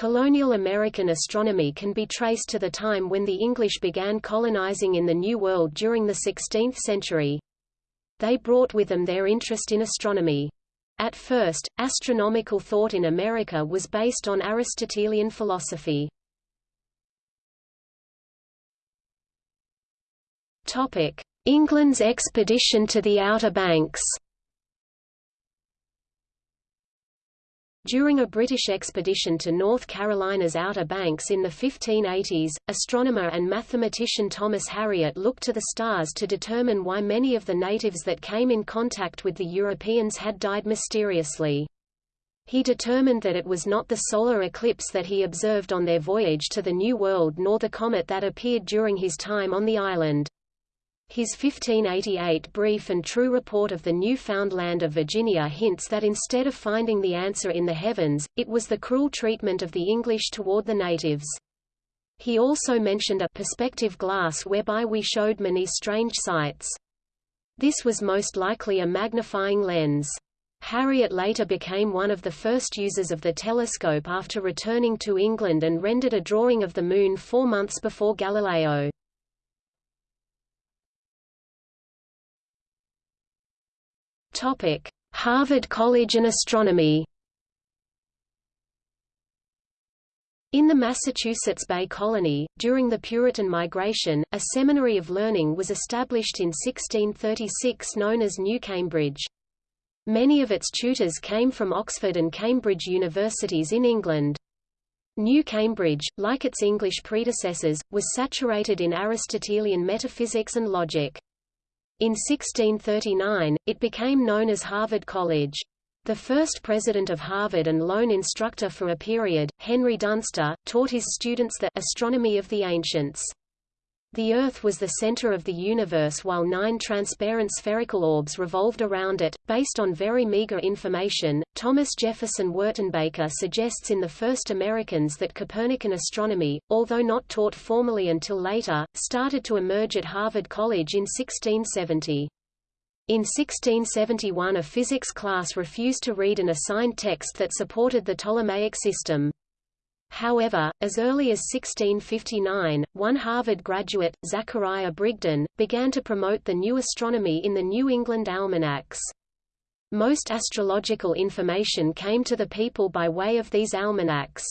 Colonial American astronomy can be traced to the time when the English began colonizing in the New World during the 16th century. They brought with them their interest in astronomy. At first, astronomical thought in America was based on Aristotelian philosophy. England's expedition to the Outer Banks During a British expedition to North Carolina's Outer Banks in the 1580s, astronomer and mathematician Thomas Harriot looked to the stars to determine why many of the natives that came in contact with the Europeans had died mysteriously. He determined that it was not the solar eclipse that he observed on their voyage to the New World nor the comet that appeared during his time on the island. His 1588 brief and true report of the new found land of Virginia hints that instead of finding the answer in the heavens, it was the cruel treatment of the English toward the natives. He also mentioned a perspective glass whereby we showed many strange sights. This was most likely a magnifying lens. Harriot later became one of the first users of the telescope after returning to England and rendered a drawing of the Moon four months before Galileo. Topic: Harvard College and astronomy. In the Massachusetts Bay Colony, during the Puritan migration, a seminary of learning was established in 1636 known as New Cambridge. Many of its tutors came from Oxford and Cambridge universities in England. New Cambridge, like its English predecessors, was saturated in Aristotelian metaphysics and logic. In 1639, it became known as Harvard College. The first president of Harvard and lone instructor for a period, Henry Dunster, taught his students the astronomy of the ancients. The Earth was the center of the universe while nine transparent spherical orbs revolved around it. Based on very meager information, Thomas Jefferson Wertenbaker suggests in The First Americans that Copernican astronomy, although not taught formally until later, started to emerge at Harvard College in 1670. In 1671 a physics class refused to read an assigned text that supported the Ptolemaic system. However, as early as 1659, one Harvard graduate, Zachariah Brigden, began to promote the new astronomy in the New England almanacs. Most astrological information came to the people by way of these almanacs.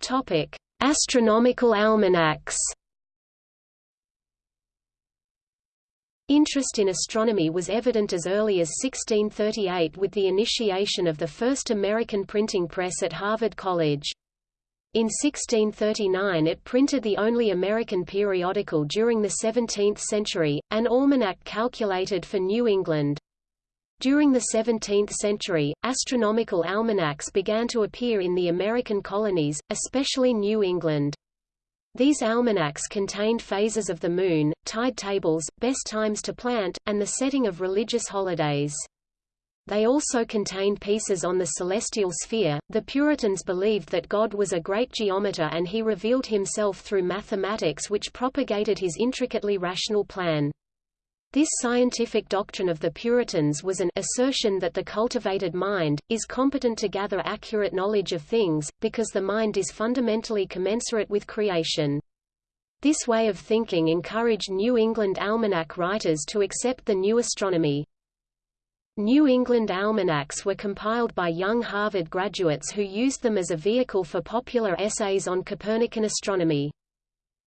Topic: Astronomical almanacs. Interest in astronomy was evident as early as 1638 with the initiation of the first American printing press at Harvard College. In 1639 it printed the only American periodical during the 17th century, an almanac calculated for New England. During the 17th century, astronomical almanacs began to appear in the American colonies, especially New England. These almanacs contained phases of the moon, tide tables, best times to plant, and the setting of religious holidays. They also contained pieces on the celestial sphere. The Puritans believed that God was a great geometer and he revealed himself through mathematics which propagated his intricately rational plan. This scientific doctrine of the Puritans was an assertion that the cultivated mind, is competent to gather accurate knowledge of things, because the mind is fundamentally commensurate with creation. This way of thinking encouraged New England almanac writers to accept the new astronomy. New England almanacs were compiled by young Harvard graduates who used them as a vehicle for popular essays on Copernican astronomy.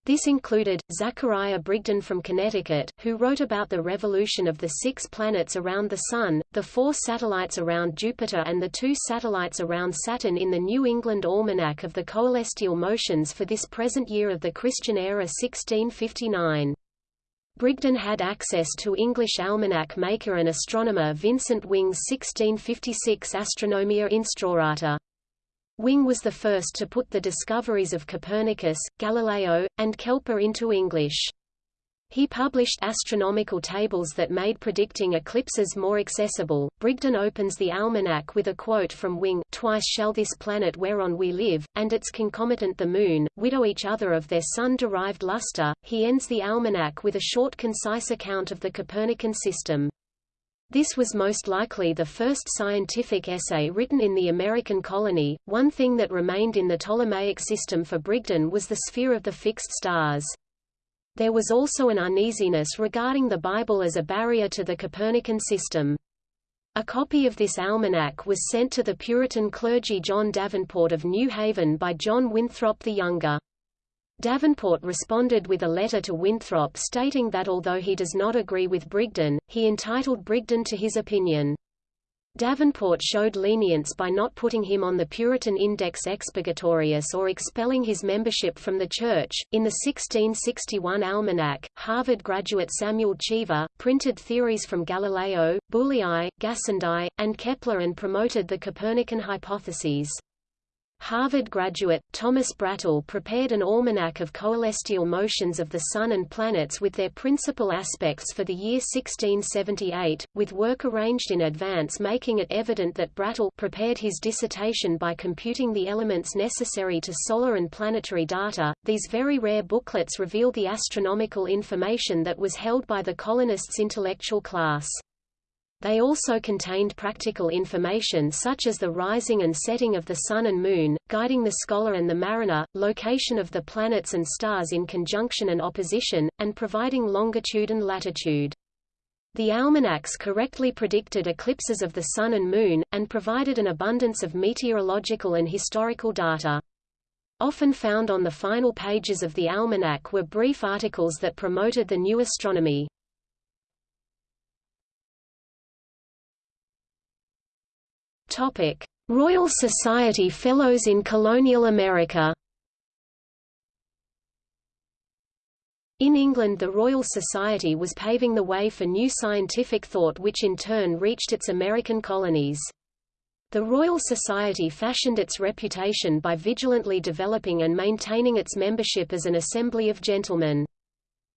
This included, Zachariah Brigden from Connecticut, who wrote about the revolution of the six planets around the Sun, the four satellites around Jupiter and the two satellites around Saturn in the New England Almanac of the Coelestial Motions for this present year of the Christian era 1659. Brigden had access to English almanac maker and astronomer Vincent Wing's 1656 Astronomia Instaurata. Wing was the first to put the discoveries of Copernicus, Galileo, and Kepler into English. He published astronomical tables that made predicting eclipses more accessible. Brigden opens the almanac with a quote from Wing, Twice shall this planet whereon we live, and its concomitant the moon, widow each other of their sun-derived luster. He ends the almanac with a short concise account of the Copernican system. This was most likely the first scientific essay written in the American colony. One thing that remained in the Ptolemaic system for Brigden was the sphere of the fixed stars. There was also an uneasiness regarding the Bible as a barrier to the Copernican system. A copy of this almanac was sent to the Puritan clergy John Davenport of New Haven by John Winthrop the Younger. Davenport responded with a letter to Winthrop stating that although he does not agree with Brigden, he entitled Brigden to his opinion. Davenport showed lenience by not putting him on the Puritan Index Expurgatorius or expelling his membership from the Church. In the 1661 Almanac, Harvard graduate Samuel Cheever, printed theories from Galileo, Boolei, Gassendi, and Kepler and promoted the Copernican hypotheses. Harvard graduate, Thomas Brattle prepared an almanac of coelestial motions of the Sun and planets with their principal aspects for the year 1678, with work arranged in advance making it evident that Brattle prepared his dissertation by computing the elements necessary to solar and planetary data. These very rare booklets reveal the astronomical information that was held by the colonists' intellectual class. They also contained practical information such as the rising and setting of the Sun and Moon, guiding the scholar and the mariner, location of the planets and stars in conjunction and opposition, and providing longitude and latitude. The almanacs correctly predicted eclipses of the Sun and Moon, and provided an abundance of meteorological and historical data. Often found on the final pages of the almanac were brief articles that promoted the new astronomy. Royal Society Fellows in Colonial America. In England the Royal Society was paving the way for new scientific thought which in turn reached its American colonies. The Royal Society fashioned its reputation by vigilantly developing and maintaining its membership as an assembly of gentlemen.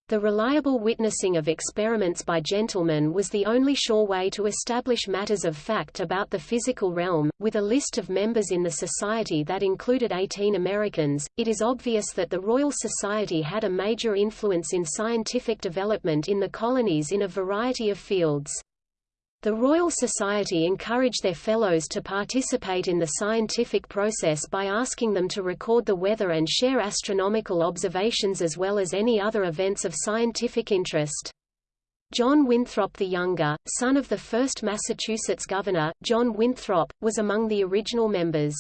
The reliable witnessing of experiments by gentlemen was the only sure way to establish matters of fact about the physical realm. With a list of members in the Society that included 18 Americans, it is obvious that the Royal Society had a major influence in scientific development in the colonies in a variety of fields. The Royal Society encouraged their fellows to participate in the scientific process by asking them to record the weather and share astronomical observations as well as any other events of scientific interest. John Winthrop the Younger, son of the first Massachusetts governor, John Winthrop, was among the original members.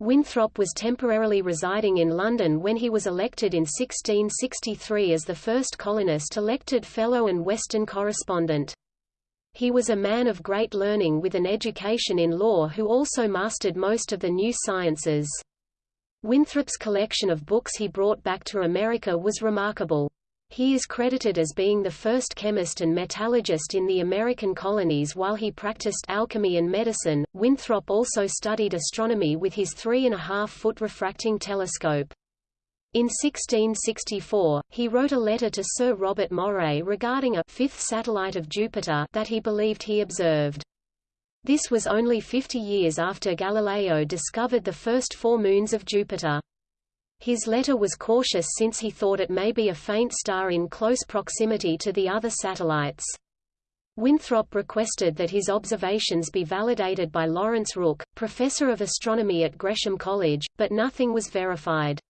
Winthrop was temporarily residing in London when he was elected in 1663 as the first colonist elected Fellow and Western correspondent. He was a man of great learning with an education in law who also mastered most of the new sciences. Winthrop's collection of books he brought back to America was remarkable. He is credited as being the first chemist and metallurgist in the American colonies while he practiced alchemy and medicine. Winthrop also studied astronomy with his three and a half foot refracting telescope. In 1664, he wrote a letter to Sir Robert Moray regarding a fifth satellite of Jupiter that he believed he observed. This was only 50 years after Galileo discovered the first four moons of Jupiter. His letter was cautious since he thought it may be a faint star in close proximity to the other satellites. Winthrop requested that his observations be validated by Lawrence Rooke, professor of astronomy at Gresham College, but nothing was verified.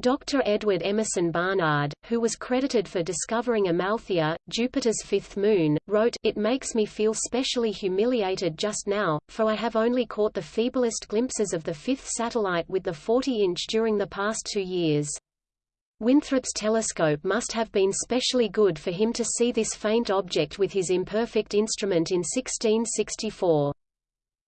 Dr. Edward Emerson Barnard, who was credited for discovering Amalthea, Jupiter's fifth moon, wrote, It makes me feel specially humiliated just now, for I have only caught the feeblest glimpses of the fifth satellite with the 40-inch during the past two years. Winthrop's telescope must have been specially good for him to see this faint object with his imperfect instrument in 1664.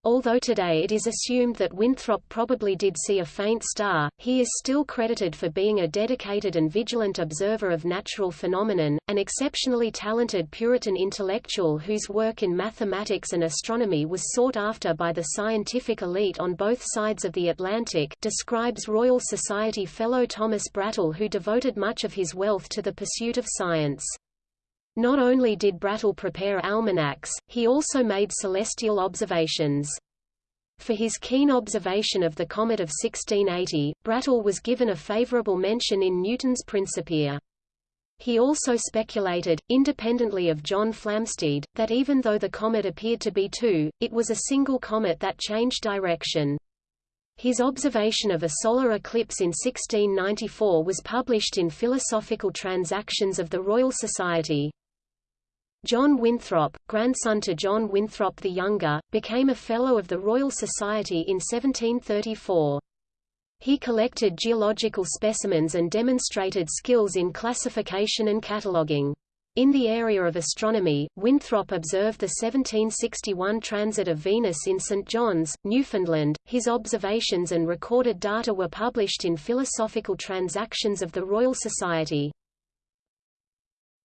Although today it is assumed that Winthrop probably did see a faint star, he is still credited for being a dedicated and vigilant observer of natural phenomenon, an exceptionally talented Puritan intellectual whose work in mathematics and astronomy was sought after by the scientific elite on both sides of the Atlantic describes Royal Society fellow Thomas Brattle who devoted much of his wealth to the pursuit of science. Not only did Brattle prepare almanacs, he also made celestial observations. For his keen observation of the comet of 1680, Brattle was given a favorable mention in Newton's Principia. He also speculated, independently of John Flamsteed, that even though the comet appeared to be two, it was a single comet that changed direction. His observation of a solar eclipse in 1694 was published in Philosophical Transactions of the Royal Society. John Winthrop, grandson to John Winthrop the Younger, became a Fellow of the Royal Society in 1734. He collected geological specimens and demonstrated skills in classification and cataloguing. In the area of astronomy, Winthrop observed the 1761 transit of Venus in St. John's, Newfoundland. His observations and recorded data were published in Philosophical Transactions of the Royal Society.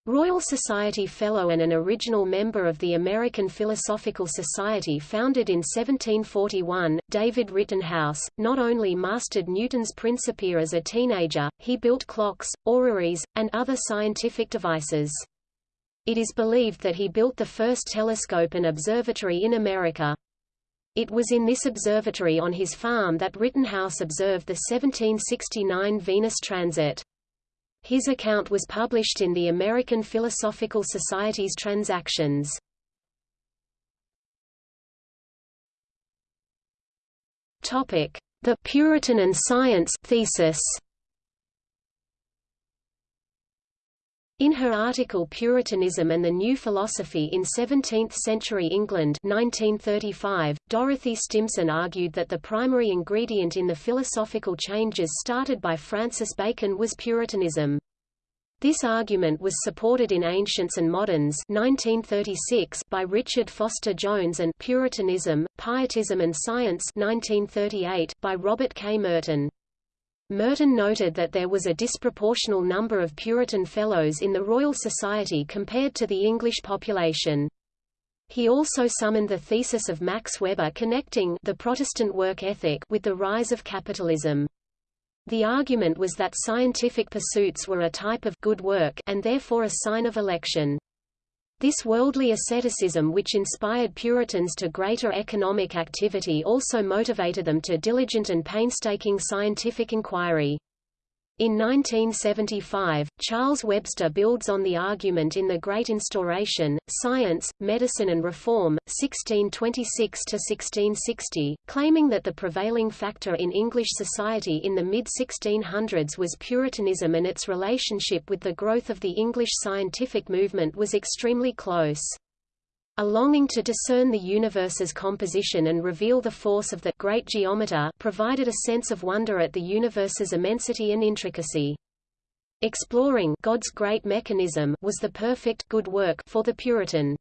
Royal Society Fellow and an original member of the American Philosophical Society founded in 1741, David Rittenhouse, not only mastered Newton's Principia as a teenager, he built clocks, orreries, and other scientific devices. It is believed that he built the first telescope and observatory in America. It was in this observatory on his farm that Rittenhouse observed the 1769 Venus transit. His account was published in the American Philosophical Society's Transactions. The Puritan and Science thesis. In her article Puritanism and the New Philosophy in 17th-century England 1935, Dorothy Stimson argued that the primary ingredient in the philosophical changes started by Francis Bacon was Puritanism. This argument was supported in Ancients and Moderns 1936 by Richard Foster Jones and Puritanism, Pietism and Science 1938 by Robert K. Merton. Merton noted that there was a disproportional number of Puritan Fellows in the Royal Society compared to the English population. He also summoned the thesis of Max Weber connecting the Protestant work ethic with the rise of capitalism. The argument was that scientific pursuits were a type of good work and therefore a sign of election. This worldly asceticism which inspired Puritans to greater economic activity also motivated them to diligent and painstaking scientific inquiry. In 1975, Charles Webster builds on the argument in The Great Instauration, Science, Medicine and Reform, 1626–1660, claiming that the prevailing factor in English society in the mid-1600s was Puritanism and its relationship with the growth of the English scientific movement was extremely close. A longing to discern the universe's composition and reveal the force of the great geometer provided a sense of wonder at the universe's immensity and intricacy. Exploring God's great mechanism was the perfect good work for the Puritan.